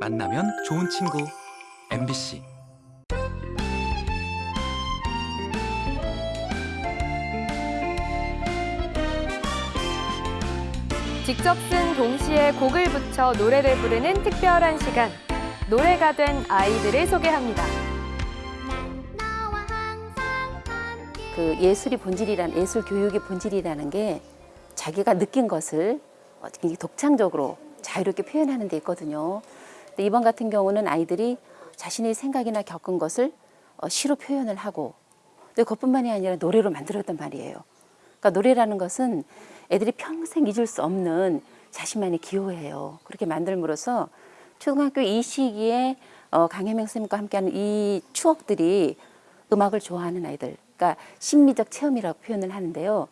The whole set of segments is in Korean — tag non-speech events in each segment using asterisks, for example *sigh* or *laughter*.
만나면 좋은 친구 MBC 직접 쓴 동시에 곡을 붙여 노래를 부르는 특별한 시간. 노래가 된 아이들을 소개합니다. 그 예술이 본질이란 예술 교육의 본질이라는 게 자기가 느낀 것을 어, 굉장히 독창적으로 자유롭게 표현하는 데 있거든요. 이번 같은 경우는 아이들이 자신의 생각이나 겪은 것을 어, 시로 표현을 하고 근데 그것뿐만이 아니라 노래로 만들었단 말이에요. 그러니까 노래라는 것은 애들이 평생 잊을 수 없는 자신만의 기호예요. 그렇게 만들므로써 초등학교 이 시기에 어, 강혜명 선생님과 함께하는 이 추억들이 음악을 좋아하는 아이들, 그러니까 심미적 체험이라고 표현을 하는데요.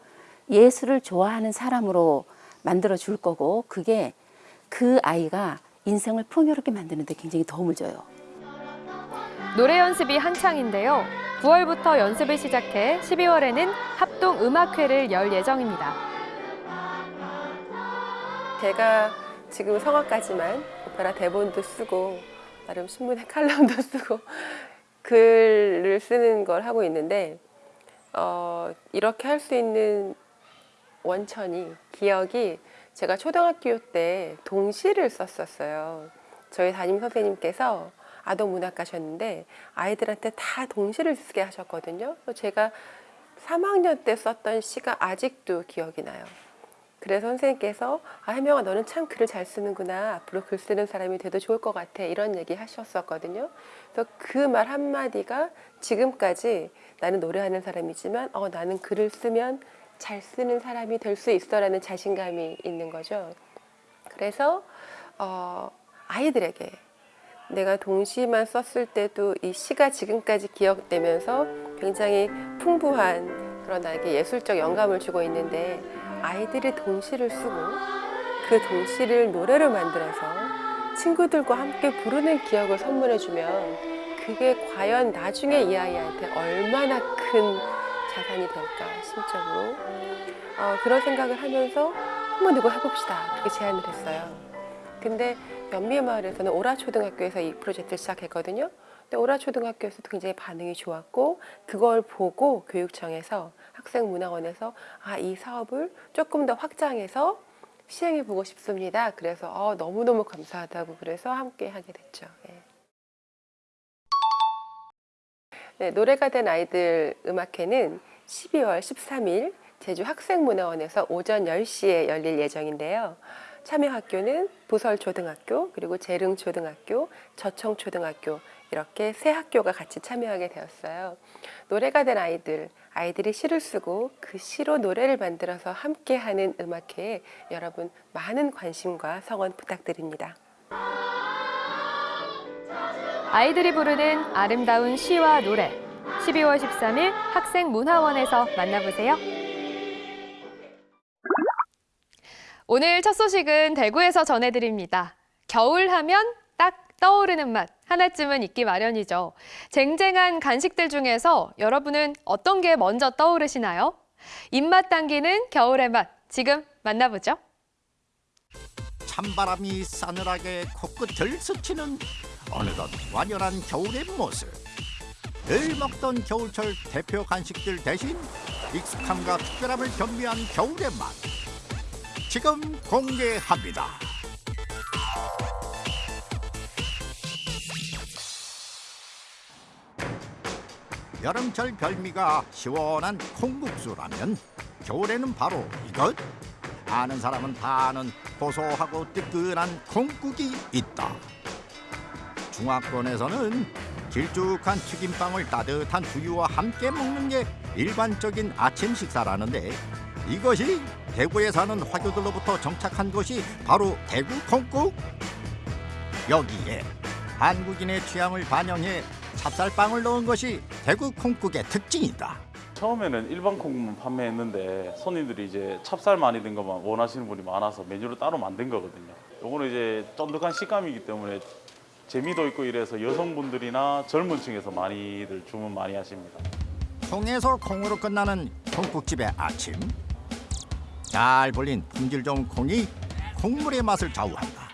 예술을 좋아하는 사람으로 만들어 줄 거고 그게 그 아이가 인생을 풍요롭게 만드는 데 굉장히 도움을 줘요. 노래 연습이 한창인데요. 9월부터 연습을 시작해 12월에는 합동 음악회를 열 예정입니다. 제가 지금 성악까지만 오페라 대본도 쓰고 나름 신문에 칼럼도 *laughs* 쓰고 글을 쓰는 걸 하고 있는데 어, 이렇게 할 수 있는 원천이 기억이 제가 초등학교 때 동시를 썼었어요. 저희 담임 선생님께서 아동 문학가셨는데 아이들한테 다 동시를 쓰게 하셨거든요. 제가 3학년 때 썼던 시가 아직도 기억이 나요. 그래서 선생님께서 아 혜명아 너는 참 글을 잘 쓰는구나 앞으로 글 쓰는 사람이 돼도 좋을 것 같아 이런 얘기 하셨었거든요 그래서 그 말 한마디가 지금까지 나는 노래하는 사람이지만 어 나는 글을 쓰면 잘 쓰는 사람이 될 수 있어라는 자신감이 있는 거죠. 그래서 어 아이들에게 내가 동시만 썼을 때도 이 시가 지금까지 기억되면서 굉장히 풍부한 그런 나에게 예술적 영감을 주고 있는데 아이들이 동시를 쓰고 그 동시를 노래로 만들어서 친구들과 함께 부르는 기억을 선물해주면 그게 과연 나중에 이 아이한테 얼마나 큰 자산이 될까 심적으로. 어, 그런 생각을 하면서 한번 이거 해봅시다. 그렇게 제안을 했어요. 근데 연미마을에서는 오라초등학교에서 이 프로젝트를 시작했거든요. 근데 오라초등학교에서도 굉장히 반응이 좋았고 그걸 보고 교육청에서 학생문화원에서 아 이 사업을 조금 더 확장해서 시행해 보고 싶습니다. 그래서 어, 너무너무 감사하다고 그래서 함께 하게 됐죠. 네, 노래가 된 아이들 음악회는 12월 13일 제주 학생문화원에서 오전 10시에 열릴 예정인데요. 참여 학교는 부설초등학교, 그리고 재릉초등학교, 저청초등학교 이렇게 세 학교가 같이 참여하게 되었어요. 노래가 된 아이들, 아이들이 시를 쓰고 그 시로 노래를 만들어서 함께하는 음악회에 여러분 많은 관심과 성원 부탁드립니다. 아이들이 부르는 아름다운 시와 노래. 12월 13일 학생문화원에서 만나보세요. 오늘 첫 소식은 대구에서 전해드립니다. 겨울 하면 딱 떠오르는 맛 하나쯤은 있기 마련이죠. 쟁쟁한 간식들 중에서 여러분은 어떤 게 먼저 떠오르시나요? 입맛 당기는 겨울의 맛 지금 만나보죠. 찬바람이 싸늘하게 코끝을 스치는 어느덧 완연한 겨울의 모습. 늘 먹던 겨울철 대표 간식들 대신 익숙함과 특별함을 겸비한 겨울의 맛. 지금 공개합니다. 여름철 별미가 시원한 콩국수라면 겨울에는 바로 이것 아는 사람은 다 아는 고소하고 뜨끈한 콩국이 있다 중화권에서는 길쭉한 튀김빵을 따뜻한 두유와 함께 먹는 게 일반적인 아침 식사라는데 이것이 대구에 사는 화교들로부터 정착한 것이 바로 대구 콩국 여기에 한국인의 취향을 반영해 찹쌀빵을 넣은 것이 대구 콩국의 특징이다. 처음에는 일반 콩국만 판매했는데 손님들이 이제 찹쌀 많이 든 것만 원하시는 분이 많아서 메뉴를 따로 만든 거거든요. 요거는 이제 쫀득한 식감이기 때문에 재미도 있고 이래서 여성분들이나 젊은 층에서 많이들 주문 많이 하십니다. 콩에서 콩으로 끝나는 콩국집의 아침. 잘 불린 품질 좋은 콩이 콩물의 맛을 좌우한다.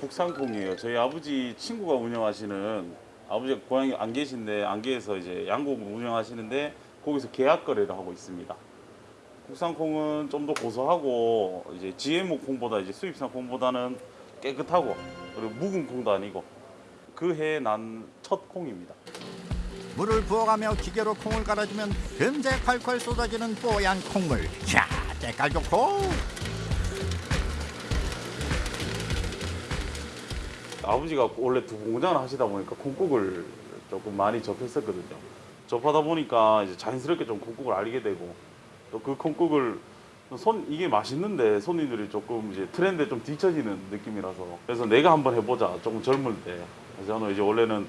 국산 콩이에요. 저희 아버지 친구가 운영하시는 아버지가 고향이 안 계신데 안계에서 이제 양곡을 운영하시는데 거기서 계약 거래를 하고 있습니다. 국산콩은 좀 더 고소하고 이제 GMO 콩보다 이제 수입산 콩보다는 깨끗하고 그리고 묵은 콩도 아니고 그 해에 난 첫 콩입니다. 물을 부어가며 기계로 콩을 갈아주면 금세 콸콸 쏟아지는 뽀얀 콩물. 자, 때깔 좋고 아버지가 원래 두 공장을 하시다 보니까 콩국을 조금 많이 접했었거든요. 접하다 보니까 이제 자연스럽게 좀 콩국을 알게 되고 또 그 콩국을 손 이게 맛있는데 손님들이 조금 이제 트렌드에 좀 뒤처지는 느낌이라서 그래서 내가 한번 해보자 조금 젊을 때 그래서 저는 이제 원래는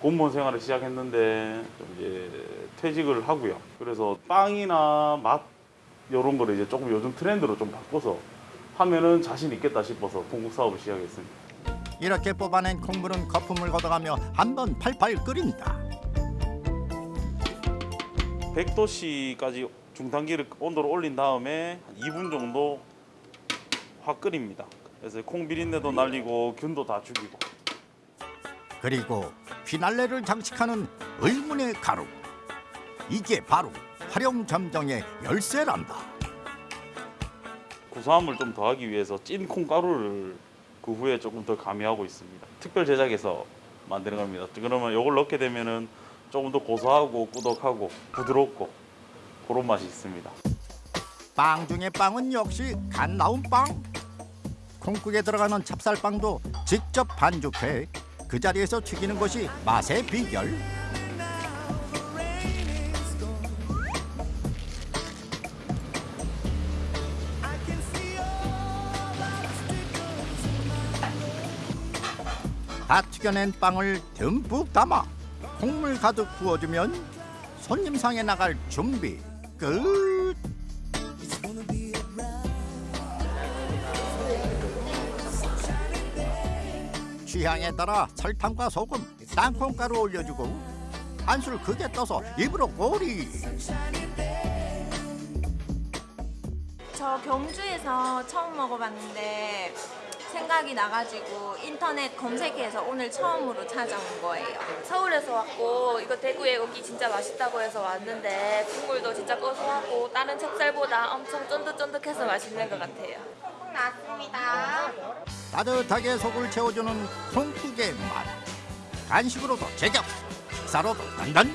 공무원 생활을 시작했는데 좀 이제 퇴직을 하고요. 그래서 빵이나 맛 이런 거를 이제 조금 요즘 트렌드로 좀 바꿔서 하면은 자신 있겠다 싶어서 콩국 사업을 시작했습니다. 이렇게 뽑아낸 콩물은 거품을 걷어가며 한 번 팔팔 끓인다. 100도씨까지 중단기를 온도를 올린 다음에 2분 정도 확 끓입니다. 그래서 콩 비린내도 날리고 균도 다 죽이고 그리고 피날레를 장식하는 의문의 가루. 이게 바로 활용 점정의 열쇠란다. 구수함을 좀 더하기 위해서 찐 콩가루를 그 후에 조금 더 가미하고 있습니다. 특별 제작해서 만드는 겁니다. 그러면 이걸 넣게 되면 은 조금 더 고소하고 꾸덕하고 부드럽고 그런 맛이 있습니다. 빵 중에 빵은 역시 갓 나온 빵. 콩국에 들어가는 찹쌀빵도 직접 반죽해 그 자리에서 튀기는 것이 맛의 비결. 다 튀겨낸 빵을 듬뿍 담아 콩물 가득 부어주면 손님 상에 나갈 준비 끝. 취향에 따라 설탕과 소금, 땅콩가루 올려주고 한술 크게 떠서 입으로 꼬리. 저 경주에서 처음 먹어봤는데 생각이 나가지고 인터넷 검색해서 오늘 처음으로 찾아온 거예요. 서울에서 왔고 이거 대구에 오기 진짜 맛있다고 해서 왔는데 국물도 진짜 고소하고 다른 찹쌀보다 엄청 쫀득쫀득해서 맛있는 것 같아요. 나왔습니다. 따뜻하게 속을 채워주는 콩국의 맛. 간식으로도 제격, 식사로도 단단.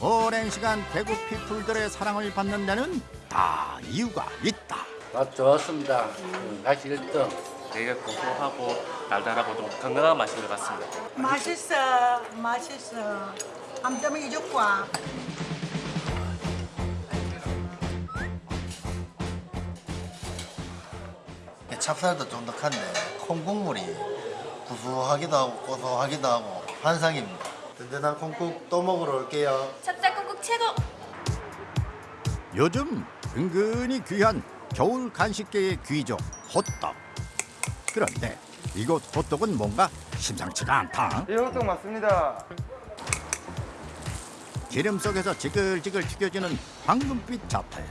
오랜 시간 대구 피플들의 사랑을 받는 데는 다 이유가 있다. 맛 좋았습니다. 음, 맛이 1등. 되게 고소하고 달달하고 좀 건강한 맛인 것 같습니다. 맛있어, 맛있어. 암점이 이죽과 찹쌀도 쫀득한데 콩국물이 구수하기도 하고 고소하기도 하고 환상입니다. 든든한 콩국 또 먹으러 올게요. 찹쌀국국 최고! 요즘 은근히 귀한 겨울 간식계의 귀족 호떡. 그런데 이곳 호떡은 뭔가 심상치가 않다. 예, 호떡 맞습니다. 기름 속에서 지글지글 튀겨지는 황금빛 자태.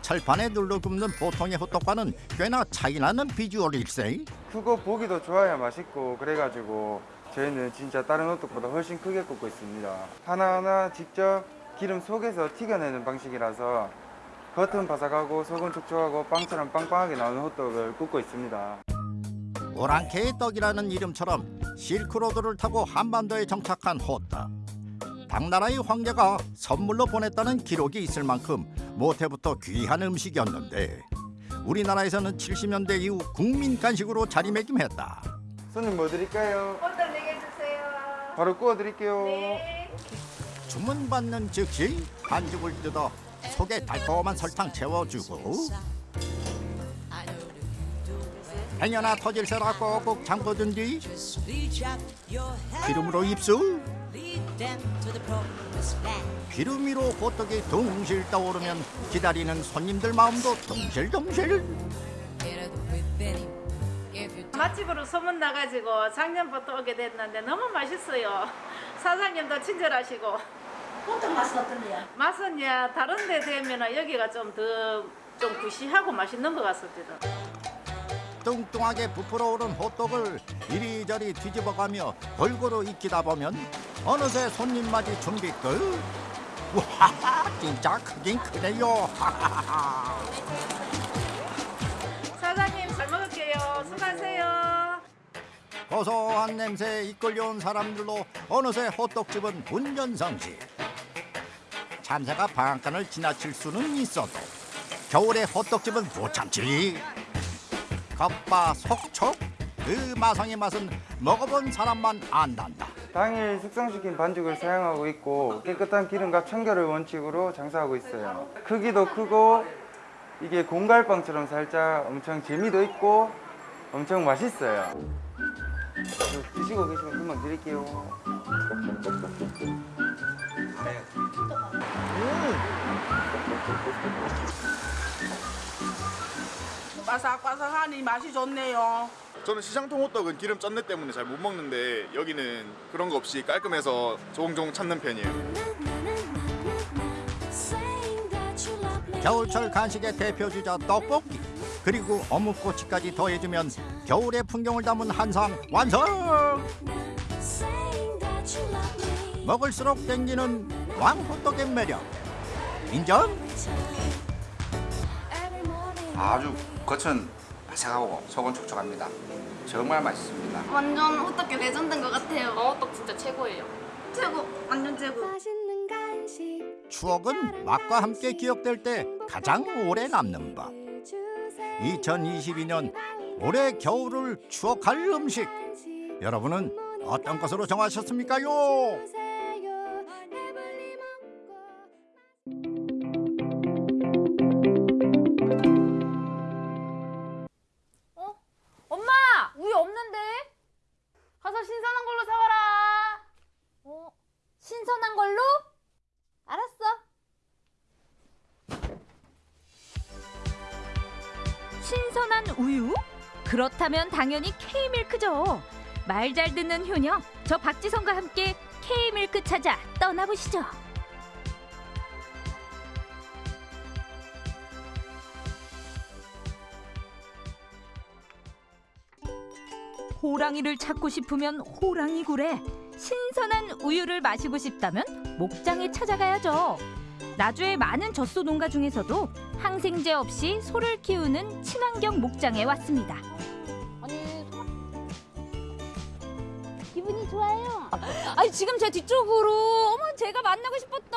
철판에 눌러 굽는 보통의 호떡과는 꽤나 차이나는 비주얼일세. 크고 보기도 좋아야 맛있고 그래가지고 저희는 진짜 다른 호떡보다 훨씬 크게 굽고 있습니다. 하나하나 직접 기름 속에서 튀겨내는 방식이라서 겉은 바삭하고 속은 촉촉하고 빵처럼 빵빵하게 나오는 호떡을 굽고 있습니다. 오랑캐의 떡이라는 이름처럼 실크로드를 타고 한반도에 정착한 호떡. 당나라의 황제가 선물로 보냈다는 기록이 있을 만큼 모태부터 귀한 음식이었는데 우리나라에서는 70년대 이후 국민 간식으로 자리매김했다. 손님 뭐 드릴까요? 호떡 4개 주세요. 바로 구워 드릴게요. 주문받는 즉시 반죽을 뜯어 속에 달콤한 설탕 채워주고 행여나 터질세라 꼭꼭 잠궈둔 뒤 기름으로 입수 기름 위로 호떡이 둥실 떠오르면 기다리는 손님들 마음도 둥실둥실 맛집으로 소문 나가지고 작년부터 오게 됐는데 너무 맛있어요. 사장님도 친절하시고. 호떡 맛은 어떤데요? 맛은 야 다른 데 되면 여기가 좀더좀 구시하고 맛있는 것 같습니다. 뚱뚱하게 부풀어 오른 호떡을 이리저리 뒤집어가며 골고루 익히다 보면 어느새 손님 맞이 준비 끝. 와, 진짜 크긴 크네요. 사장님 잘 먹을게요. 수고하세요. 고소한 냄새에 이끌려온 사람들로 어느새 호떡집은 운전성시. 참새가 방앗간을 지나칠 수는 있어도 겨울에 호떡집은 못 참지. 겉바 속촉 그 마성의 맛은 먹어본 사람만 안단다. 당일 숙성시킨 반죽을 사용하고 있고 깨끗한 기름과 청결을 원칙으로 장사하고 있어요. 크기도 크고 이게 공갈빵처럼 살짝 엄청 재미도 있고 엄청 맛있어요. 드시고 계시면 금방 드릴게요. 바삭바삭하니 맛이 좋네요. 저는 시장통 호떡은 기름 짠내 때문에 잘 못 먹는데 여기는 그런 거 없이 깔끔해서 조금조금 찾는 편이에요. 겨울철 간식의 대표 주자 떡볶이 그리고 어묵꼬치까지 더해주면 겨울의 풍경을 담은 한상 완성. 먹을수록 땡기는 왕호떡의 매력 인정. 아주 겉은 바삭하고 속은 촉촉합니다. 정말 맛있습니다. 완전 호떡 레전드인 것 같아요. 어떡 진짜 최고예요. 최고, 완전 최고. 추억은 맛과 함께 기억될 때 가장 오래 남는 법. 2022년 올해 겨울을 추억할 음식. 여러분은 어떤 것으로 정하셨습니까요? 가서 신선한 걸로 사와라. 어? 신선한 걸로? 알았어. 신선한 우유? 그렇다면 당연히 K밀크죠. 말 잘 듣는 효녀, 저 박지성과 함께 K밀크 찾아 떠나보시죠. 호랑이를 찾고 싶으면 호랑이 굴에 신선한 우유를 마시고 싶다면 목장에 찾아가야죠. 나주의 많은 젖소 농가 중에서도 항생제 없이 소를 키우는 친환경 목장에 왔습니다. 아니, 기분이 좋아요. 아니 지금 제 뒤쪽으로 어머 제가 만나고 싶었던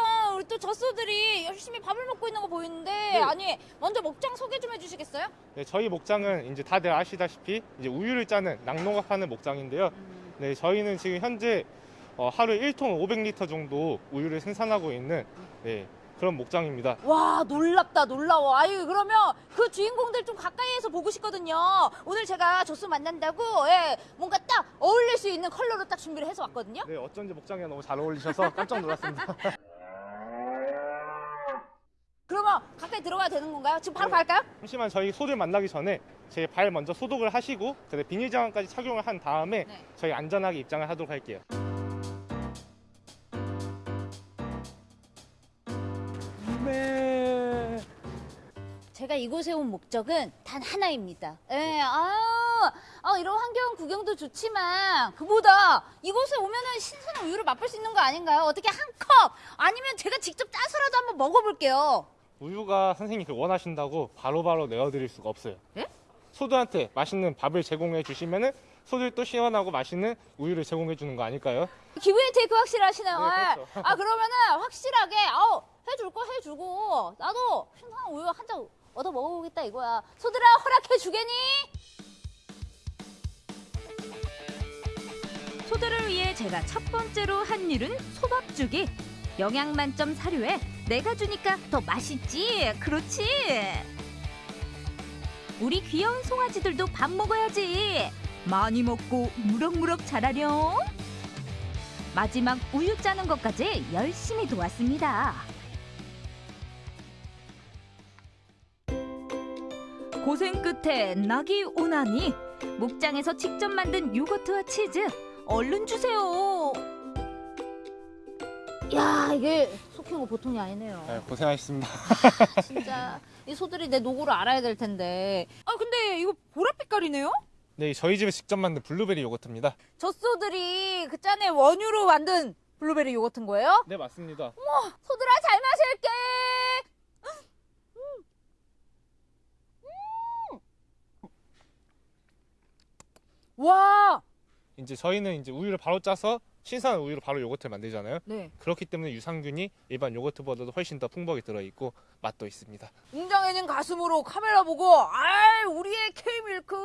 젖소들이 열심히 밥을 먹고 있는 거 보이는데 아니 먼저 목장 소개 좀 해주시겠어요? 네, 저희 목장은 이제 다들 아시다시피 이제 우유를 짜는 낙농업하는 목장인데요. 네, 저희는 지금 현재 어, 하루에 1톤 500리터 정도 우유를 생산하고 있는 네, 그런 목장입니다. 와 놀랍다 놀라워 아유 그러면 그 주인공들 좀 가까이에서 보고 싶거든요 오늘 제가 젖소 만난다고 예, 뭔가 딱 어울릴 수 있는 컬러로 딱 준비를 해서 왔거든요 네, 어쩐지 목장에 너무 잘 어울리셔서 깜짝 놀랐습니다. *laughs* 그러면 가까이 들어가야 되는 건가요? 지금 바로 갈까요? 잠시만 저희 소들 만나기 전에 제 발 먼저 소독을 하시고 그다음에 비닐 장갑까지 착용을 한 다음에 저희 안전하게 입장을 하도록 할게요. 네. 제가 이곳에 온 목적은 단 하나입니다. 예, 아, 아, 이런 환경 구경도 좋지만 그보다 이곳에 오면은 신선한 우유를 맛볼 수 있는 거 아닌가요? 어떻게 한 컵 아니면 제가 직접 짜서라도 한번 먹어볼게요. 우유가 선생님이 그 원하신다고 바로바로 내어드릴 수가 없어요. 예? 소들한테 맛있는 밥을 제공해 주시면은 소들도 시원하고 맛있는 우유를 제공해 주는 거 아닐까요? 기브앤 테이크 확실하시네요. 네, 예. 그렇죠. 아 그러면은 확실하게 아우 해줄 거 해주고 나도 신선한 우유 한 잔 얻어 먹어보겠다 이거야. 소들아 허락해 주겠니? 소들을 위해 제가 첫 번째로 한 일은 소밥주기. 영양 만점 사료에 내가 주니까 더 맛있지. 그렇지. 우리 귀여운 송아지들도 밥 먹어야지. 많이 먹고 무럭무럭 자라렴. 마지막 우유 짜는 것까지 열심히 도왔습니다. 고생 끝에 낙이 오나니 목장에서 직접 만든 요거트와 치즈 얼른 주세요. 야 이게 소- 키우는 거 보통이 아니네요. 네, 고생하셨습니다. *laughs* 진짜 이 소들이 내 노고를 알아야 될 텐데. 아 근데 이거 보랏빛깔이네요? 네, 저희 집에 직접 만든 블루베리 요거트입니다. 젖소들이 그 짠에 원유로 만든 블루베리 요거트인 거예요? 네, 맞습니다. 어머, 소들아 잘 마실게. 음. 와, 이제 저희는 이제 우유를 바로 짜서 신선한 우유로 바로 요거트를 만들잖아요. 네. 그렇기 때문에 유산균이 일반 요거트보다도 훨씬 더 풍부하게 들어있고 맛도 있습니다. 웅장해진 가슴으로 카메라 보고, 아, 우리의 K밀크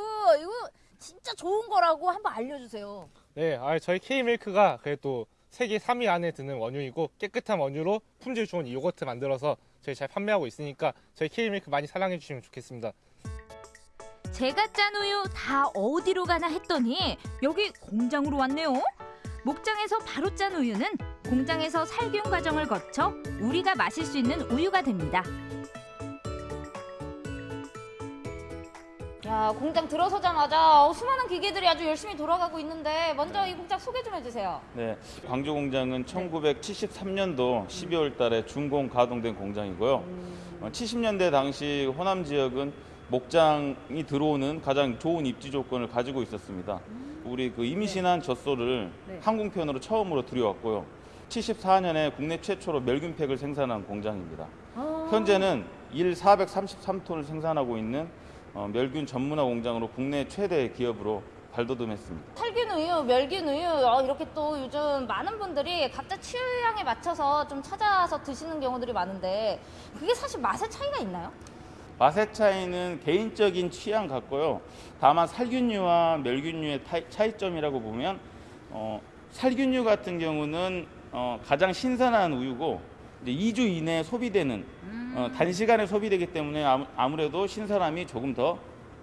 이거 진짜 좋은 거라고 한번 알려주세요. 네, 아, 저희 K밀크가 그래도 세계 3위 안에 드는 원유이고 깨끗한 원유로 품질 좋은 이 요거트 만들어서 저희 잘 판매하고 있으니까 저희 K밀크 많이 사랑해 주시면 좋겠습니다. 제가 짠 우유 다 어디로 가나 했더니 여기 공장으로 왔네요. 목장에서 바로 짠 우유는 공장에서 살균 과정을 거쳐 우리가 마실 수 있는 우유가 됩니다. 야, 공장 들어서자마자 어, 수많은 기계들이 아주 열심히 돌아가고 있는데 먼저 이 공장 소개 좀 해주세요. 네, 광주 공장은 1973년도 12월 달에 준공 가동된 공장이고요. 어, 70년대 당시 호남 지역은 목장이 들어오는 가장 좋은 입지 조건을 가지고 있었습니다. 우리 그 임신한 젖소를 네. 항공편으로 처음으로 들여왔고요. 74년에 국내 최초로 멸균팩을 생산한 공장입니다. 아. 현재는 일 433톤을 생산하고 있는 어, 멸균 전문화 공장으로 국내 최대 기업으로 발돋움했습니다. 살균 우유, 멸균 우유 어, 이렇게 또 요즘 많은 분들이 각자 취향에 맞춰서 좀 찾아서 드시는 경우들이 많은데 그게 사실 맛의 차이가 있나요? 맛의 차이는 개인적인 취향 같고요. 다만 살균류와 멸균류의 타- 차이점이라고 보면 어, 살균류 같은 경우는 어, 가장 신선한 우유고 이제 2주 이내에 소비되는 어, 단시간에 소비되기 때문에 아무- 아무 래도 신선함이 조금 더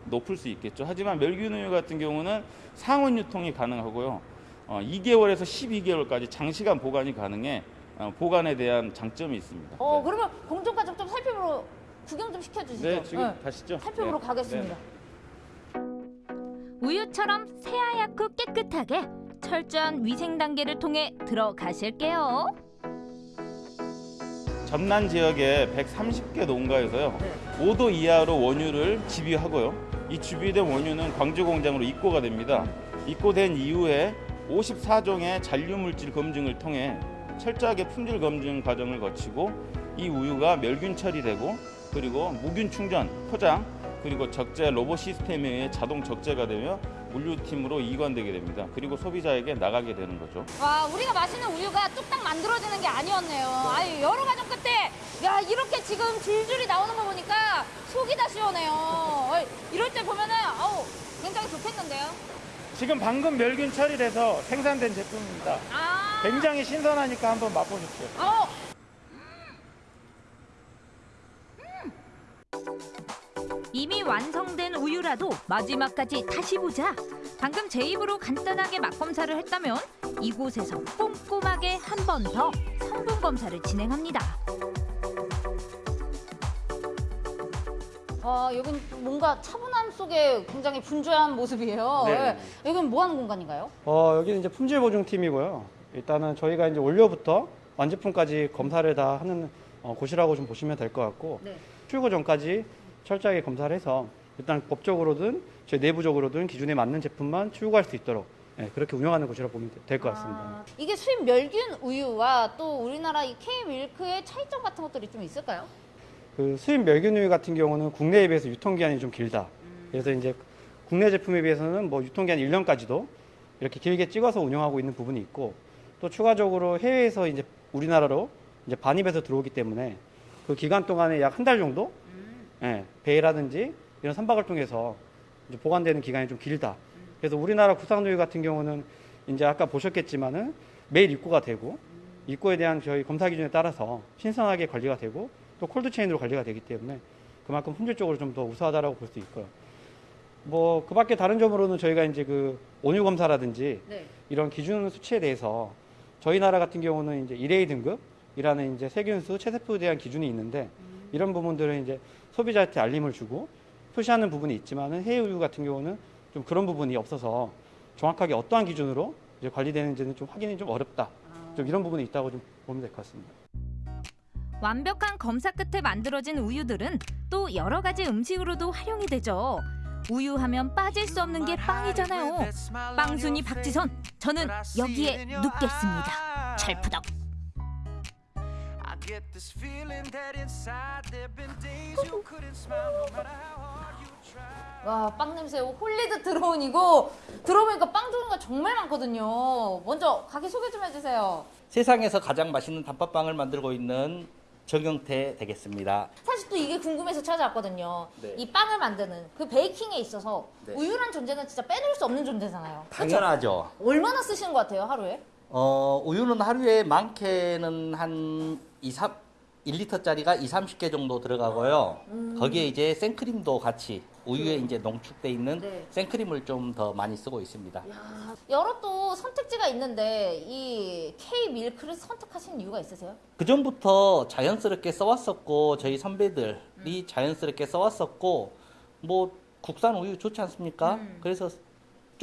높을 수 있겠죠. 하지만 멸균우유 같은 경우는 상온 유통이 가능하고요. 어, 2개월에서 12개월까지 장시간 보관이 가능해 어, 보관에 대한 장점이 있습니다. 어 그러면 공정 과정 좀 살펴보러 구경 좀 시켜주시죠. 네, 지금 가시죠. 살펴보러 네. 가겠습니다. 우유처럼 새하얗고 깨끗하게 철저한 위생 단계를 통해 들어가실게요. 전남 지역의 130개 농가에서요 5도 이하로 원유를 집유하고요 이 집유된 원유는 광주 공장으로 입고가 됩니다 입고된 이후에 54종의 잔류물질 검증을 통해 철저하게 품질 검증 과정을 거치고 이 우유가 멸균 처리되고 그리고 무균 충전, 포장 그리고 적재 로봇 시스템에 의해 자동 적재가 되며 물류팀으로 이관되게 됩니다. 그리고 소비자에게 나가게 되는 거죠. 와 우리가 마시는 우유가 뚝딱 만들어지는 게 아니었네요. 아유 여러 과정 끝에 야 이렇게 지금 줄줄이 나오는 거 보니까 속이 다 시원해요. 이럴 때 보면은 아우 굉장히 좋겠는데요. 지금 방금 멸균 처리돼서 생산된 제품입니다. 굉장히 신선하니까 한번 맛보십시오. 어. 이미 완성된 우유라도 마지막까지 다시 보자. 방금 제 입으로 간단하게 맛 검사를 했다면 이곳에서 꼼꼼하게 한 번 더 성분 검사를 진행합니다. 아 여긴 뭔가 차분함 속에 굉장히 분주한 모습이에요. 네. 예. 여긴 뭐 하는 공간인가요? 어, 여기는 이제 품질 보증팀이고요. 일단은 저희가 이제 원료부터 완제품까지 검사를 다 하는 어, 곳이라고 좀 보시면 될 것 같고 네. 출고 전까지 철저하게 검사를 해서 일단 법적으로든 저희 내부적으로든 기준에 맞는 제품만 출고할 수 있도록 예, 그렇게 운영하는 곳이라고 보면 될 것 같습니다. 이게 수입 멸균 우유와 또 우리나라 이 K 밀크의 차이점 같은 것들이 좀 있을까요? 그 수입 멸균 우유 같은 경우는 국내에 비해서 유통 기한이 좀 길다. 그래서 이제 국내 제품에 비해서는 뭐 유통 기한 1년까지도 이렇게 길게 찍어서 운영하고 있는 부분이 있고 또 추가적으로 해외에서 이제 우리나라로 이제 반입해서 들어오기 때문에 그 기간 동안에 약 한 달 정도 예, 배라든지 이런 선박을 통해서 보관되는 기간이 좀 길다. 그래서 우리나라 국산우유 같은 경우는 이제 아까 보셨겠지만은 매일 입고가 되고 입고에 대한 저희 검사 기준에 따라서 신선하게 관리가 되고 또 콜드체인으로 관리가 되기 때문에 그만큼 품질적으로 좀 더 우수하다라고 볼 수 있고요. 뭐 그 밖에 다른 점으로는 저희가 이제 그 온유 검사라든지 네. 이런 기준 수치에 대해서 저희 나라 같은 경우는 이제 1A 등급이라는 이제 세균수 체세포에 대한 기준이 있는데 이런 부분들은 이제 소비자한테 알림을 주고 표시하는 부분이 있지만은 해외 우유 같은 경우는 좀 그런 부분이 없어서 정확하게 어떠한 기준으로 이제 관리되는지는 좀 확인이 좀 어렵다. 좀 이런 부분이 있다고 좀 보면 될 것 같습니다. 완벽한 검사 끝에 만들어진 우유들은 또 여러 가지 음식으로도 활용이 되죠. 우유 하면 빠질 수 없는 게 빵이잖아요. 빵순이 박지선, 저는 여기에 눕겠습니다. 철푸덕. Get this feeling that inside there've been days you couldn't smile no matter how hard you try. 와, 빵 냄새 들어온 이거 들어보니까 빵 종류가 정말 많거든요. 먼저 가게 소개 좀 해주세요. 세상에서 가장 맛있는 단팥빵을 만들고 있는 정영태 되겠습니다. 사실 또 이게 궁금해서 찾아왔거든요. 네. 이 빵을 만드는 그 베이킹에 있어서 네. 우유란 존재는 진짜 빼놓을 수 없는 존재잖아요. 그쵸? 당연하죠. 얼마나 쓰시는 것 같아요, 하루에? 어, 우유는 하루에 많게는 한 2, 3, 1리터짜리가 2, 30개 정도 들어가고요. 음. 거기에 이제 생크림도 같이 우유에 이제 농축돼 있는 네. 생크림을 좀 더 많이 쓰고 있습니다. 여러 또 선택지가 있는데 이 K 밀크를 선택하신 이유가 있으세요? 그 전부터 자연스럽게 써왔었고 저희 선배들이 자연스럽게 써왔었고 뭐 국산 우유 좋지 않습니까? 그래서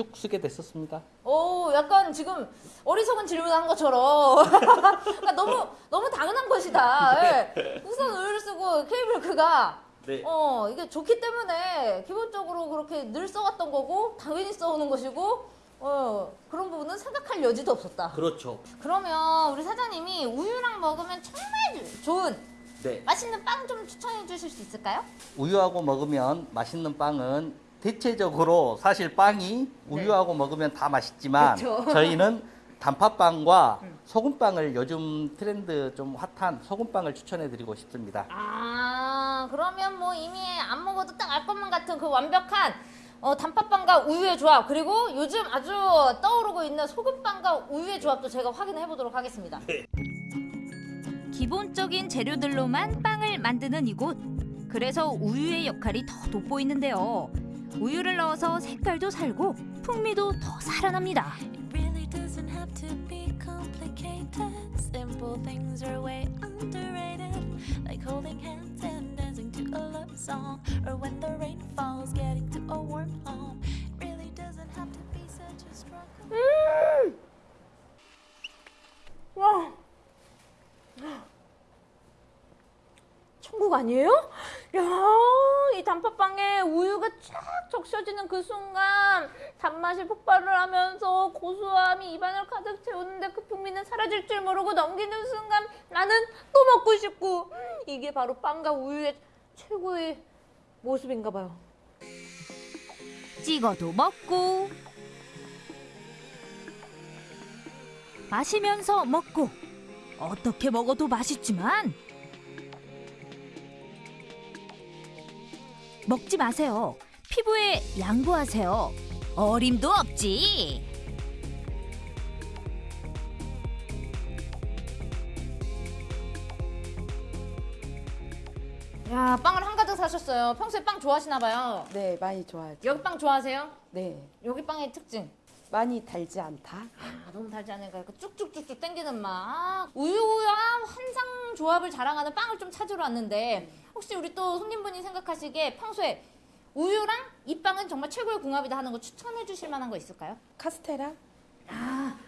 쭉 쓰게 됐었습니다. 오, 약간 지금 어리석은 질문한 것처럼 *laughs* 그러니까 너무 너무 당연한 것이다. 예. 우선 우유를 쓰고 밀크가 네. 어 이게 좋기 때문에 기본적으로 그렇게 늘 써왔던 거고 당연히 써오는 것이고 어 그런 부분은 생각할 여지도 없었다. 그렇죠. 그러면 우리 사장님이 우유랑 먹으면 정말 좋은 네. 맛있는 빵 좀 추천해 주실 수 있을까요? 우유하고 먹으면 맛있는 빵은 대체적으로 사실 빵이 우유하고 먹으면 다 맛있지만 네. 그쵸. *laughs* 저희는 단팥빵과 소금빵을 요즘 트렌드 좀 핫한 소금빵을 추천해 드리고 싶습니다. 아 그러면 뭐 이미 안 먹어도 딱 알 것만 같은 그 완벽한 어, 단팥빵과 우유의 조합 그리고 요즘 아주 떠오르고 있는 소금빵과 우유의 조합도 제가 확인해 보도록 하겠습니다. 기본적인 재료들로만 빵을 만드는 이곳. 그래서 우유의 역할이 더 돋보이는데요. 우유를 넣어서 색깔도 살고 풍미도 더 살아납니다. really doesn't have to be complicated. Simple things are way underrated, like holding hands and dancing to a love song, or when the rain falls, getting to a warm home. It really doesn't have to be such a struggle. 와 천국 아니에요? 야, 이 단팥빵에 우유가 쫙 적셔지는 그 순간 단맛이 폭발을 하면서 고소함이 입안을 가득 채우는데 그 풍미는 사라질 줄 모르고 넘기는 순간 나는 또 먹고 싶고 음, 이게 바로 빵과 우유의 최고의 모습인가 봐요. 찍어도 먹고 마시면서 먹고 어떻게 먹어도 맛있지만 먹지 마세요. 피부에 양보하세요. 어림도 없지. 야, 빵을 한 가득 사셨어요. 평소에 빵 좋아하시나 봐요. 네, 많이 좋아하죠. 여기 빵 좋아하세요? 네. 여기 빵의 특징. 많이 달지 않다. 아, 너무 달지 않으니까 쭉쭉쭉쭉 땡기는 맛. 아, 우유와 환상 조합을 자랑하는 빵을 좀 찾으러 왔는데 혹시 우리 또 손님분이 생각하시기에 평소에 우유랑 이 빵은 정말 최고의 궁합이다 하는 거 추천해 주실 만한 거 있을까요? 카스테라? 아,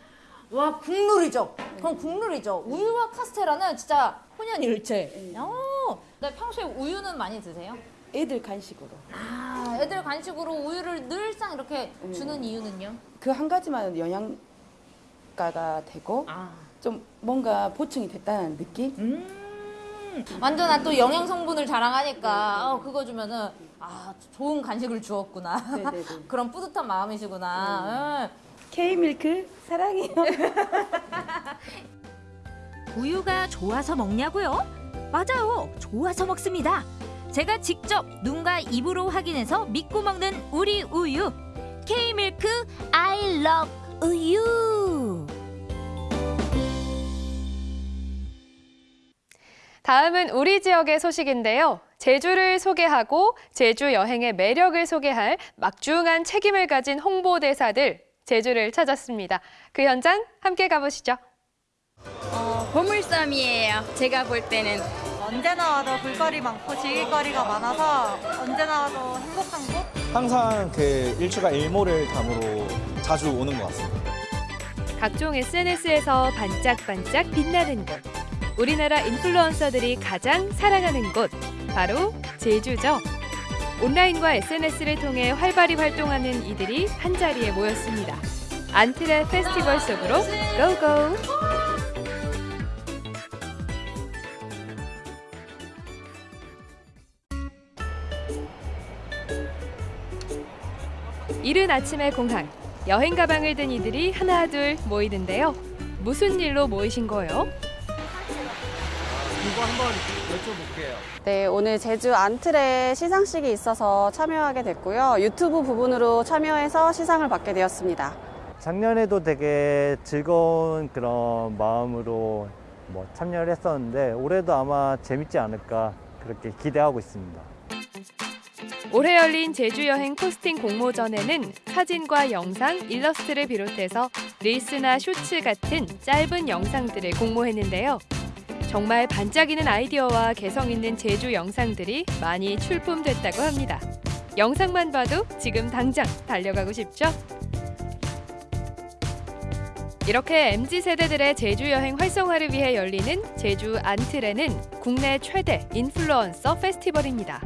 와 국룰이죠. 그럼 국룰이죠. 우유와 카스테라는 진짜 혼연일체. 어, 네, 평소에 우유는 많이 드세요? 애들 간식으로. 아, 애들 간식으로 우유를 늘상 이렇게 주는 이유는요? 그 한 가지만 영양가가 되고 좀 뭔가 보충이 됐다는 느낌? 음. 완전 또 영양 성분을 자랑하니까 어, 그거 주면은 아 좋은 간식을 주었구나 *laughs* 그런 뿌듯한 마음이시구나. 응. K밀크 사랑해요. *laughs* 우유가 좋아서 먹냐고요? 맞아요. 좋아서 먹습니다. 제가 직접 눈과 입으로 확인해서 믿고 먹는 우리 우유. K밀크 I love 우유. 다음은 우리 지역의 소식인데요. 제주를 소개하고 제주 여행의 매력을 소개할 막중한 책임을 가진 홍보대사들 제주를 찾았습니다. 그 현장 함께 가보시죠. 어, 보물섬이에요. 제가 볼 때는 언제나 와도 볼거리 많고 즐길 거리가 많아서 언제나 와도 행복한 곳? 항상 그 일주가 일모를 담으로 자주 오는 것 같습니다. 각종 SNS에서 반짝반짝 빛나는 곳. 우리나라 인플루언서들이 가장 사랑하는 곳 바로 제주죠. 온라인과 SNS를 통해 활발히 활동하는 이들이 한 자리에 모였습니다. 안트레 페스티벌 속으로 고고! 이른 아침의 공항. 여행 가방을 든 이들이 하나 둘 모이는데요. 무슨 일로 모이신 거예요? 이거 한번 여쭤볼게요. 네, 오늘 제주 안틀에 시상식이 있어서 참여하게 됐고요. 유튜브 부분으로 참여해서 시상을 받게 되었습니다. 작년에도 되게 즐거운 그런 마음으로 뭐 참여를 했었는데 올해도 아마 재밌지 않을까 그렇게 기대하고 있습니다. 올해 열린 제주 여행 포스팅 공모전에는 사진과 영상, 일러스트를 비롯해서 릴스나 쇼츠 같은 짧은 영상들을 공모했는데요. 정말 반짝이는 아이디어와 개성 있는 제주 영상들이 많이 출품됐다고 합니다. 영상만 봐도 지금 당장 달려가고 싶죠? 이렇게 MZ 세대들의 제주 여행 활성화를 위해 열리는 제주 안틀에는 국내 최대 인플루언서 페스티벌입니다.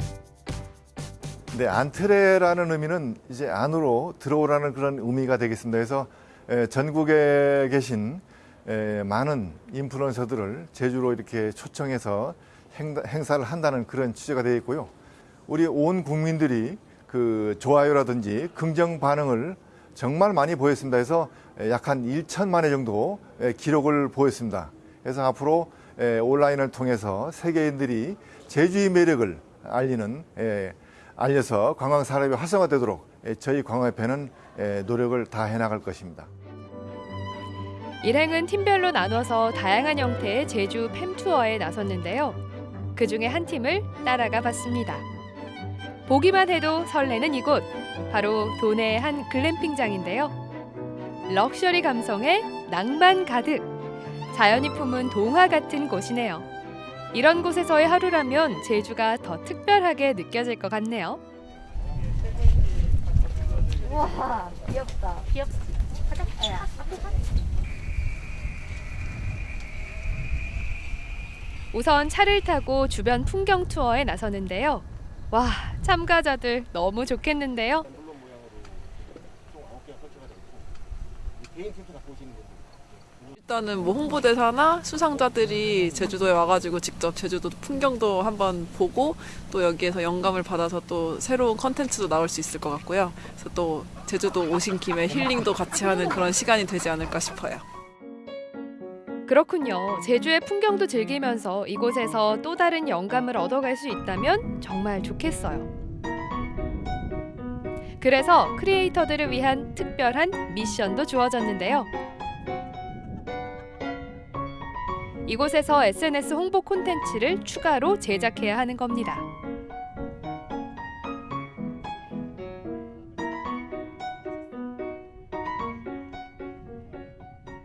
네, 안트레라는 의미는 이제 안으로 들어오라는 그런 의미가 되겠습니다. 그래서 에, 전국에 계신 에, 많은 인플루언서들을 제주로 이렇게 초청해서 행, 행사를 한다는 그런 취지가 되어 있고요. 우리 온 국민들이 그 좋아요라든지 긍정 반응을 정말 많이 보였습니다. 그래서 약 한 1천만 회 정도 기록을 보였습니다. 그래서 앞으로 온라인을 통해서 세계인들이 제주의 매력을 알리는 알려서 관광 산업이 활성화되도록 저희 관광협회는 노력을 다 해나갈 것입니다. 일행은 팀별로 나눠서 다양한 형태의 제주 팸투어에 나섰는데요. 그 중에 한 팀을 따라가 봤습니다. 보기만 해도 설레는 이곳, 바로 도내의 한 글램핑장인데요. 럭셔리 감성에 낭만 가득, 자연이 품은 동화 같은 곳이네요. 이런 곳에서의 하루라면 제주가 더 특별하게 느껴질 것 같네요. 우와 귀엽다. 귀엽. 가자. 야, 앞에 가. 우선 차를 타고 주변 풍경 투어에 나서는데요. 와, 참가자들 너무 좋겠는데요. 일단은 뭐 홍보대사나 수상자들이 제주도에 와가지고 직접 제주도 풍경도 한번 보고 또 여기에서 영감을 받아서 또 새로운 컨텐츠도 나올 수 있을 것 같고요. 그래서 또 제주도 오신 김에 힐링도 같이 하는 그런 시간이 되지 않을까 싶어요. 그렇군요. 제주의 풍경도 즐기면서 이곳에서 또 다른 영감을 얻어갈 수 있다면 정말 좋겠어요. 그래서 크리에이터들을 위한 특별한 미션도 주어졌는데요. 이곳에서 SNS 홍보 콘텐츠를 추가로 제작해야 하는 겁니다.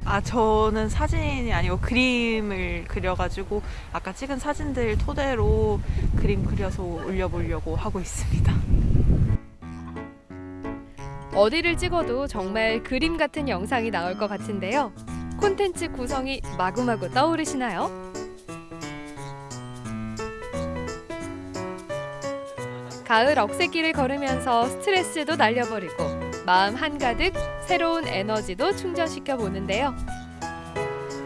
아 저는 사진이 아니고 그림을 그려가지고 아까 찍은 사진들 토대로 그림 그려서 올려보려고 하고 있습니다. 어디를 찍어도 정말 그림 같은 영상이 나올 것 같은데요. 콘텐츠 구성이 마구마구 떠오르시나요? 가을 억새길을 걸으면서 스트레스도 날려버리고 마음 한가득 새로운 에너지도 충전시켜 보는데요.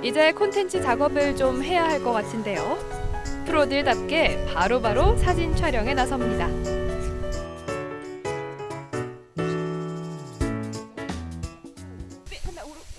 이제 콘텐츠 작업을 좀 해야 할 것 같은데요. 프로들답게 바로바로 사진 촬영에 나섭니다.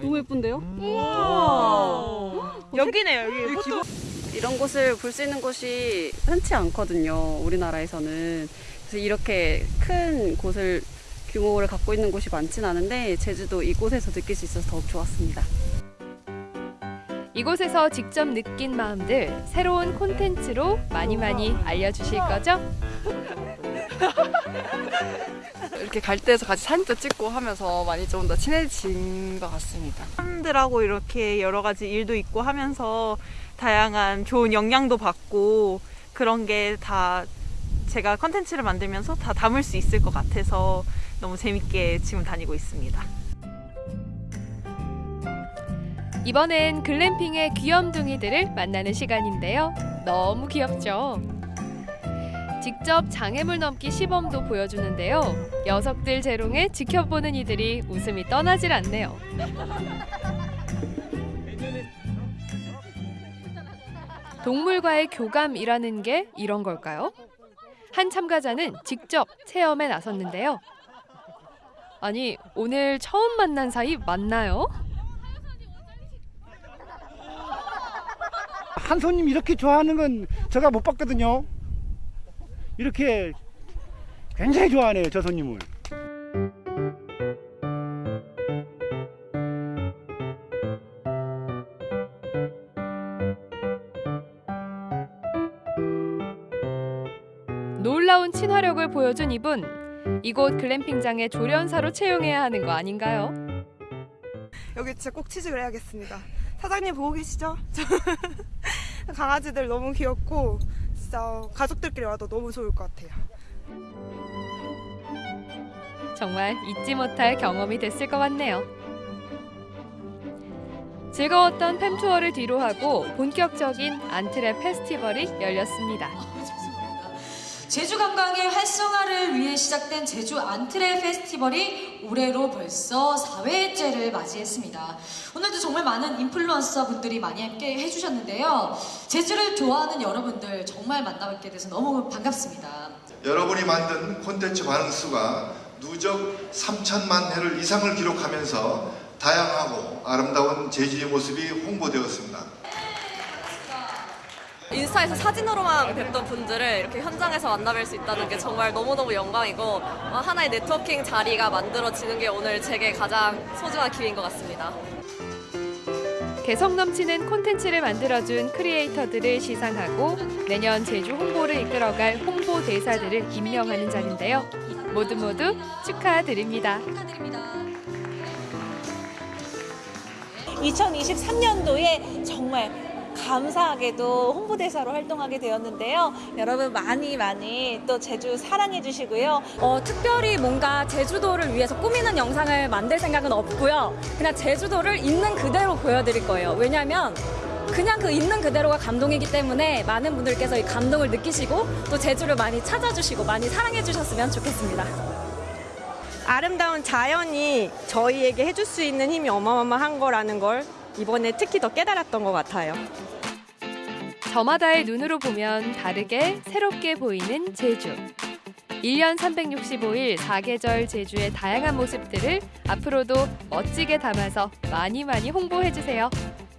너무 예쁜데요? 우와 여기네요 여기 포토 이런 곳을 볼 수 있는 곳이 흔치 않거든요. 우리나라에서는. 그래서 이렇게 큰 곳을 규모를 갖고 있는 곳이 많진 않은데 제주도 이곳에서 느낄 수 있어서 더욱 좋았습니다. 이곳에서 직접 느낀 마음들 새로운 콘텐츠로 많이 많이 알려주실 거죠? 이렇게 갈대에서 같이 사진도 찍고 하면서 많이 좀 더 친해진 것 같습니다. 사람들하고 이렇게 여러 가지 일도 있고 하면서 다양한 좋은 영향도 받고 그런 게 다 제가 컨텐츠를 만들면서 다 담을 수 있을 것 같아서 너무 재밌게 지금 다니고 있습니다. 이번엔 글램핑의 귀염둥이들을 만나는 시간인데요. 너무 귀엽죠? 직접 장애물 넘기 시범도 보여주는데요. 녀석들 재롱에 지켜보는 이들이 웃음이 떠나질 않네요. 동물과의 교감이라는 게 이런 걸까요? 한 참가자는 직접 체험에 나섰는데요. 아니, 오늘 처음 만난 사이 맞나요? 한 손님 이렇게 좋아하는 건 제가 못 봤거든요. 이렇게 굉장히 좋아하네요, 저 손님을. 놀라운 친화력을 보여준 이분. 이곳 글램핑장의 조련사로 채용해야 하는 거 아닌가요? 여기 진짜 꼭 취직을 해야겠습니다. 사장님 보고 계시죠? 저 *laughs* 강아지들 너무 귀엽고 진짜 가족들끼리 와도 너무 좋을 것 같아요. 정말 잊지 못할 경험이 됐을 것 같네요. 즐거웠던 팸 투어를 뒤로 하고 본격적인 안트랩 페스티벌이 열렸습니다. 제주 관광의 활성화를 위해 시작된 제주 안트레 페스티벌이 올해로 벌써 4회째를 맞이했습니다. 오늘도 정말 많은 인플루언서 분들이 많이 함께 해주셨는데요. 제주를 좋아하는 여러분들 정말 만나뵙게 돼서 너무 반갑습니다. 여러분이 만든 콘텐츠 반응 수가 누적 3천만 회를 이상을 기록하면서 다양하고 아름다운 제주의 모습이 홍보되었습니다. 인스타에서 사진으로만 뵙던 분들을 이렇게 현장에서 만나뵐 수 있다는 게 정말 너무너무 영광이고 어, 하나의 네트워킹 자리가 만들어지는 게 오늘 제게 가장 소중한 기회인 것 같습니다. 개성 넘치는 콘텐츠를 만들어준 크리에이터들을 시상하고 내년 제주 홍보를 이끌어갈 홍보 대사들을 임명하는 자리인데요. 모두 모두 축하드립니다. 2023년도에 정말 감사하게도 홍보대사로 활동하게 되었는데요. 여러분 많이 많이 또 제주 사랑해 주시고요. 어, 특별히 뭔가 제주도를 위해서 꾸미는 영상을 만들 생각은 없고요. 그냥 제주도를 있는 그대로 보여드릴 거예요. 왜냐하면 그냥 그 있는 그대로가 감동이기 때문에 많은 분들께서 이 감동을 느끼시고 또 제주를 많이 찾아주시고 많이 사랑해 주셨으면 좋겠습니다. 아름다운 자연이 저희에게 해줄 수 있는 힘이 어마어마한 거라는 걸 이번에 특히 더 깨달았던 것 같아요. 저마다의 눈으로 보면 다르게 새롭게 보이는 제주. 1년 365일 사계절 제주의 다양한 모습들을 앞으로도 멋지게 담아서 많이 많이 홍보해 주세요.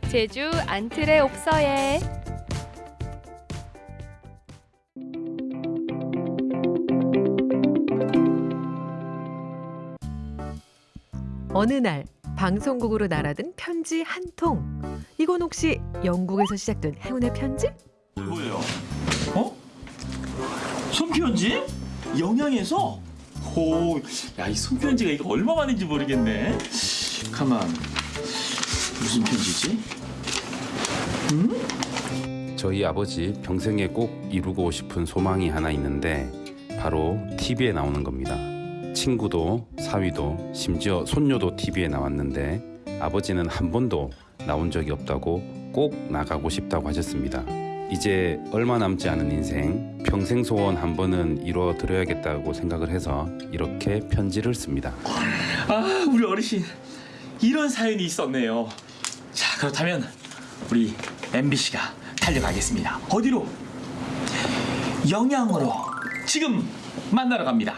제주 안틀의 옥서에 어느 날 방송국으로 날아든 편지 한 통. 이건 혹시 영국에서 시작된 행운의 편지? 뭐예요? 어? 손편지? 영양에서? 오, 야, 이 손편지가 이거 얼마 만인지 모르겠네. 가만, 무슨 편지지? 저희 아버지 평생에 꼭 이루고 싶은 소망이 하나 있는데 바로 TV에 나오는 겁니다. 친구도 사위도 심지어 손녀도 TV에 나왔는데 아버지는 한 번도 나온 적이 없다고 꼭 나가고 싶다고 하셨습니다. 이제 얼마 남지 않은 인생 평생 소원 한 번은 이루어 드려야겠다고 생각을 해서 이렇게 편지를 씁니다. 아, 우리 어르신 이런 사연이 있었네요. 자, 그렇다면 우리 MBC가 달려가겠습니다. 어디로? 영양으로 지금 만나러 갑니다.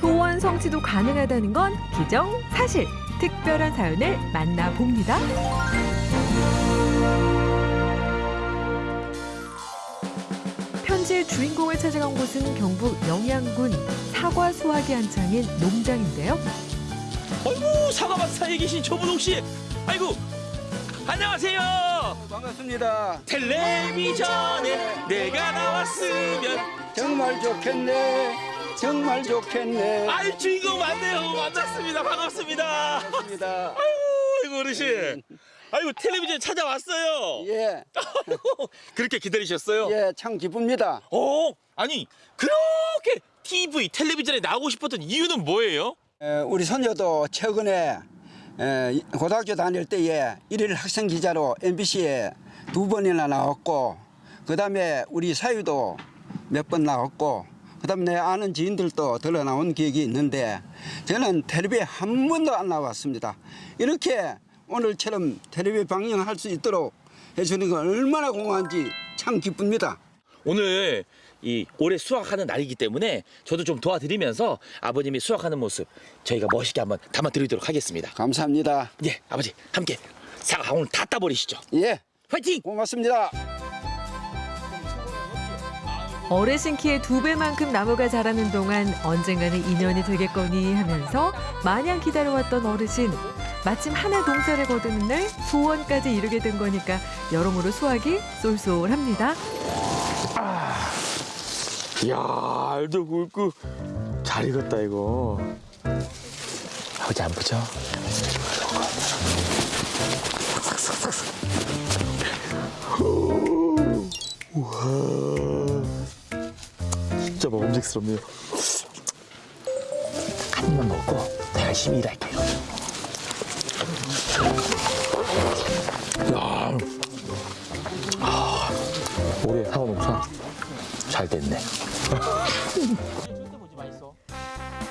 소원 성취도 가능하다는 건 기정 사실. 특별한 사연을 만나봅니다. 편지의 주인공을 찾아간 곳은 경북 영양군 사과 수확이 한창인 농장인데요. 아이고 사과밭 사이에 계신 조분홍 씨, 아이고 안녕하세요. 반갑습니다. 텔레비전에 내가 나왔으면 정말 좋겠네. 정말 좋겠네. 아이 주인공 맞네요. 만났습니다. 반갑습니다. 반갑습니다. 아이고 어르신. 아이고 텔레비전 찾아왔어요. 예. *laughs* 그렇게 기다리셨어요? 예, 참 기쁩니다. 어, 아니 그렇게 TV 텔레비전에 나오고 싶었던 이유는 뭐예요? 에, 우리 손녀도 최근에 에, 고등학교 다닐 때에 일일 학생 기자로 MBC에 두 번이나 나왔고 그 다음에 우리 사위도 몇 번 나왔고 그다음에 내 아는 지인들도 들어 나온 기억이 있는데 저는 텔레비에 한 번도 안 나왔습니다. 이렇게 오늘처럼 텔레비 방영할 수 있도록 해주는 건 얼마나 공헌한지 참 기쁩니다. 오늘 이 올해 수확하는 날이기 때문에 저도 좀 도와드리면서 아버님이 수확하는 모습 저희가 멋있게 한번 담아드리도록 하겠습니다. 감사합니다. 예, 아버지 함께 사과 오늘 다 따버리시죠. 예. 화이팅! 고맙습니다. 어르신 키의 두 배만큼 나무가 자라는 동안 언젠가는 인연이 되겠거니 하면서 마냥 기다려왔던 어르신. 마침 하나 동사를 거두는 날 소원까지 이루게 된 거니까 여러모로 수확이 쏠쏠합니다. 이야, 알도 굵고 잘 익었다 이거. 아버지 안 보죠? 우와, 진짜 먹음직스럽네요. 한 입만 먹고 더 열심히 일할게요. 야, 아, 올해 사과 농사 잘 됐네.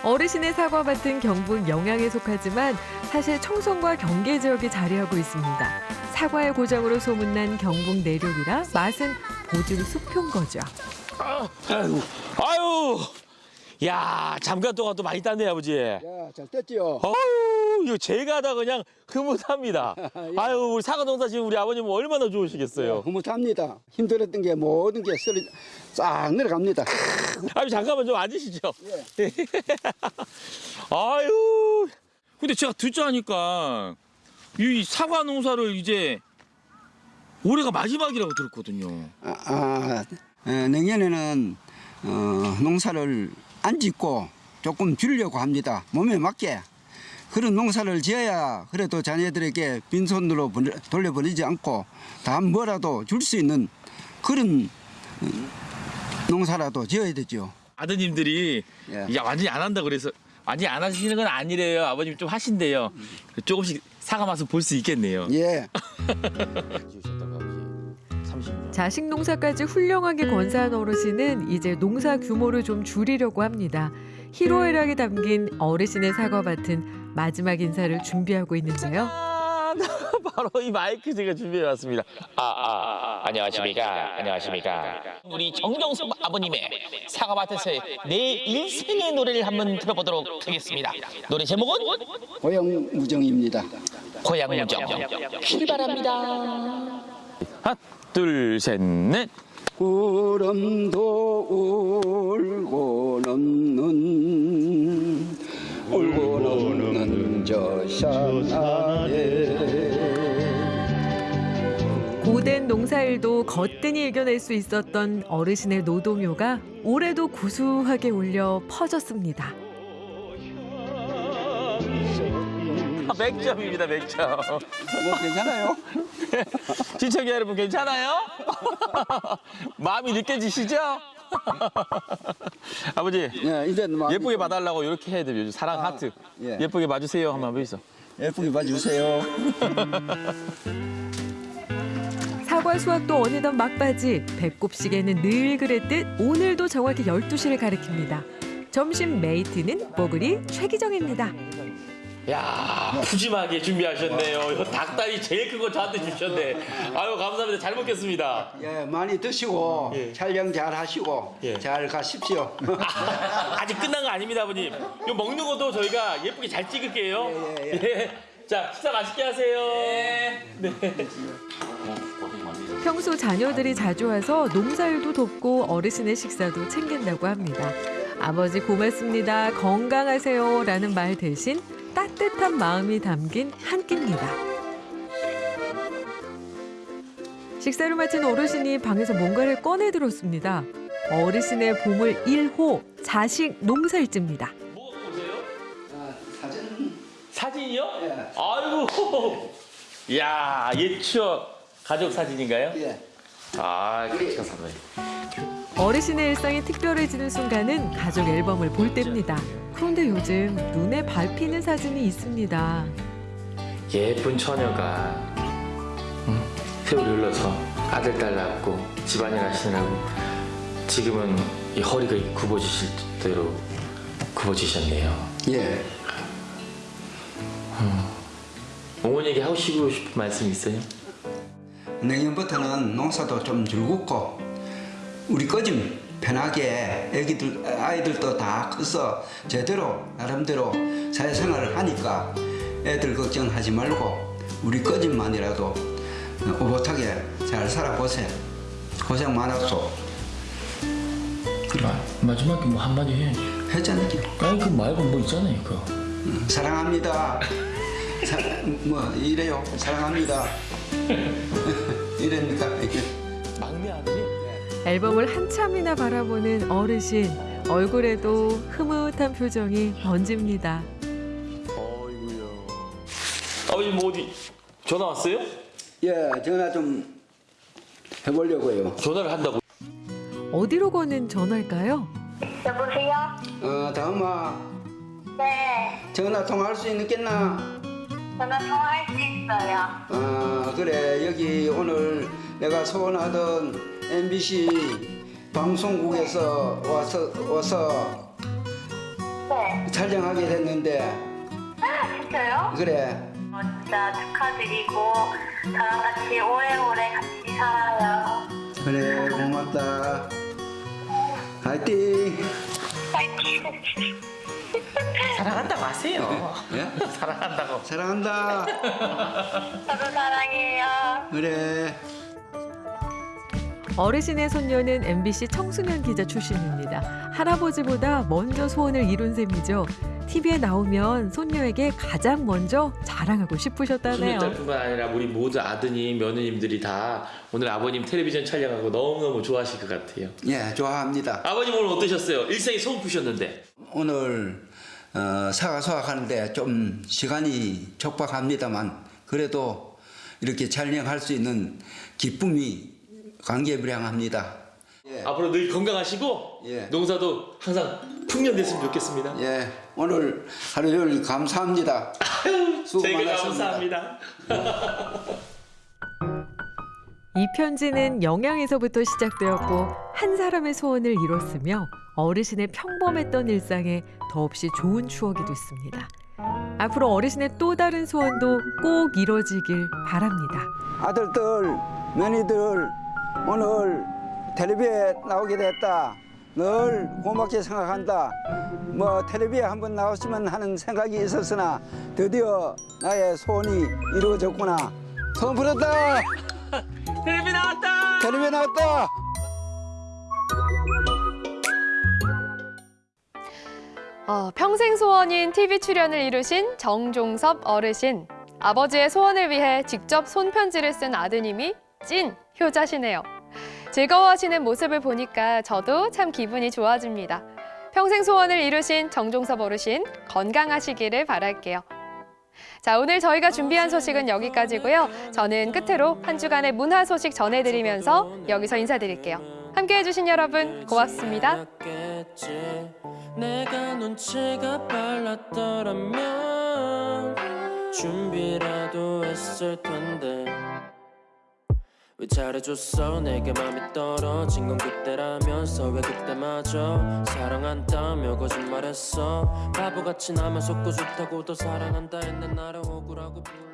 어르신의 사과밭은 경북 영양에 속하지만 사실 청송과 경계 지역에 자리하고 있습니다. 사과의 고장으로 소문난 경북 내륙이라 맛은 보증 수표인 거죠. 아유, 아유, 야 잠깐 동안 또 많이 땄네 아버지. 야, 잘 됐지요. 아유, 이거 제가 다 그냥 흐뭇합니다. *laughs* 아유, 우리 사과 농사 지금 우리 아버님 얼마나 좋으시겠어요. 흐뭇합니다. 힘들었던 게 모든 게 썰이 싹 내려갑니다. 아유, 잠깐만 좀 앉으시죠. *laughs* 아유, 근데 제가 듣자 하니까 이 사과 농사를 이제 올해가 마지막이라고 들었거든요. 아, 아, 에, 내년에는 어, 농사를 안 짓고 조금 줄려고 합니다. 몸에 맞게. 그런 농사를 지어야 그래도 자녀들에게 빈손으로 돌려보내지 않고 다 뭐라도 줄 수 있는 그런 어, 농사라도 지어야 되죠. 아드님들이 야 완전히 안 한다 그래서 완전히 안 하시는 건 아니래요. 아버님 좀 하신대요. 조금씩 사과 맛을 볼 수 있겠네요. 예. *laughs* 자식 농사까지 훌륭하게 건사한 어르신은 이제 농사 규모를 좀 줄이려고 합니다. 희로애락이 담긴 어르신의 사과밭은 마지막 인사를 준비하고 있는데요. *laughs* 바로 이 마이크 제가 준비해 왔습니다. 아, 아, 안녕하십니까. 안녕하십니까. 우리 정경수 아버님의 사과밭에서의 내 일생의 노래를 한번 들어보도록 하겠습니다. 노래 제목은 고향 무정입니다. 고향 무정. 길 바랍니다. 하나, 둘, 셋, 넷. 구름도 울고 넘는 울고 넘는 저 산하에 고된 농사일도 거뜬히 이겨낼 수 있었던 어르신의 노동요가 올해도 구수하게 울려 퍼졌습니다. 100점입니다, 100점. 뭐 괜찮아요? *laughs* 시청자 여러분 괜찮아요? *laughs* 마음이 느껴지시죠? *laughs* 아버지 예쁘게 봐달라고 이렇게 해야 돼요. 요즘 사랑 하트 예. 쁘게 봐주세요 한번 해보세요. 예쁘게 봐주세요. 사과 수확도 어느덧 막바지 배꼽 시계는 늘 그랬듯 오늘도 정확히 12시를 가리킵니다. 점심 메이트는 뽀글이 최기정입니다. 야 푸짐하게 준비하셨네요. 닭다리 제일 큰 거 저한테 주셨네. 아유 감사합니다. 잘 먹겠습니다. 예, 많이 드시고 촬영 잘 하시고 잘 가십시오. 아 직 끝난 거 아닙니다, 아버님. 이거 먹는 것도 저희가 예쁘게 잘 찍을게요. 예. 자 식사 맛있게 하세요. 네. 평소 자녀들이 자주 와서 농사일도 돕고 어르신의 식사도 챙긴다고 합니다. 아버지 고맙습니다. 건강하세요. 라는 말 대신 따뜻한 마음이 담긴 한 끼입니다. 식사를 마친 어르신이 방에서 뭔가를 꺼내 들었습니다. 어르신의 보물 1호 자식 농사일지입니다. 사진이요? 아이고. 야, 옛 추억 가족 사진인가요? 예. 아, 그렇죠, 선배님. 어르신의 일상이 특별해지는 순간은 가족 앨범을 볼 때입니다. 그런데 요즘 눈에 밟히는 사진이 있습니다. 예쁜 처녀가 응? 세월이 흘러서 아들 딸 낳고 집안일 하시느라고 지금은 이 허리가 굽어지실 대로 굽어지셨네요. 예. 어머니에게 하시고 싶은 말씀 있어요? 내년부터는 농사도 좀 즐겁고 우리 꺼짐 편하게 애기들 아이들도 다 커서 제대로 나름대로 사회생활을 하니까 애들 걱정하지 말고 우리 꺼짐만이라도 오붓하게 잘 살아보세요. 고생 많았어. 그래. 마지막에 뭐 한마디 해. 했잖아요. 아니 그 말고 뭐 있잖아요, 그거. 사랑합니다. 사, 뭐 이래요. 사랑합니다. *laughs* *laughs* 아들이 앨범을 한참이나 바라보는 어르신 얼굴에도 흐뭇한 표정이 번집니다. 아버님 뭐 어디 전화 왔어요? 예, 전화 좀 해보려고요. 전화를 한다고? 어디로 거는 전화일까요? 여보세요? 어, 다음아 네, 전화 통화할 수 있겠나? 전화 통화할 수 있 어요. 아 그래 여기 오늘 내가 소원하던 MBC 방송국에서 와서 와서 네. 촬영하게 됐는데 아, 진짜요? 그래 어, 진짜 축하드리고 저랑 같이 오래오래 같이 살아요. 그래 고맙다 화이팅 파이팅. 사랑한다고 하세요. 예? *laughs* 사랑한다고. 사랑한다 저도 사랑해요. 그래 어르신의 손녀는 MBC 청소년 기자 출신입니다. 할아버지보다 먼저 소원을 이룬 셈이죠. TV에 나오면 손녀에게 가장 먼저 자랑하고 싶으셨다네요. 손녀딸뿐만 아니라 우리 모두 아드님, 며느님들이 다 오늘 아버님 텔레비전 촬영하고 너무너무 좋아하실 것 같아요. 예 좋아합니다 아버님 오늘 어떠셨어요? 일상이 소름 푸셨는데. 오늘 어, 사과 수확하는데 좀 시간이 촉박합니다만 그래도 이렇게 촬영할 수 있는 기쁨이 감개무량합니다. 앞으로 늘 건강하시고 농사도 항상 풍년됐으면 좋겠습니다. 예, 오늘 하루 종일 감사합니다. 수고 많았습니다. 감사합니다. 이 편지는 영양에서부터 시작되었고 한 사람의 소원을 이뤘으며 어르신의 평범했던 일상에 더없이 좋은 추억이 됐습니다. 앞으로 어르신의 또 다른 소원도 꼭 이뤄지길 바랍니다. 아들들, 며느리들 오늘 텔레비에 나오게 됐다. 늘 고맙게 생각한다. 뭐 텔레비에 한번 나왔으면 하는 생각이 있었으나 드디어 나의 소원이 이루어졌구나. 소원 부렸다. 텔레비 나왔다. 텔레비에 나왔다. 어, 평생 소원인 TV 출연을 이루신 정종섭 어르신. 아버지의 소원을 위해 직접 손편지를 쓴 아드님이 찐 효자시네요. 즐거워하시는 모습을 보니까 저도 참 기분이 좋아집니다. 평생 소원을 이루신 정종섭 어르신 건강하시기를 바랄게요. 자, 오늘 저희가 준비한 소식은 여기까지고요. 저는 끝으로 한 주간의 문화 소식 전해드리면서 여기서 인사드릴게요. 함께해 주신 여러분 고맙습니다. 내가 눈치가 빨랐더라면 준비라도 했을 텐데 왜 잘해줬어? 내게 맘이 떨어진 건 그때라면서 왜 그때마저? 사랑한다며 거짓말했어. 바보같이 나만 속고 좋다고 더 사랑한다 했는 나를 억울하고 불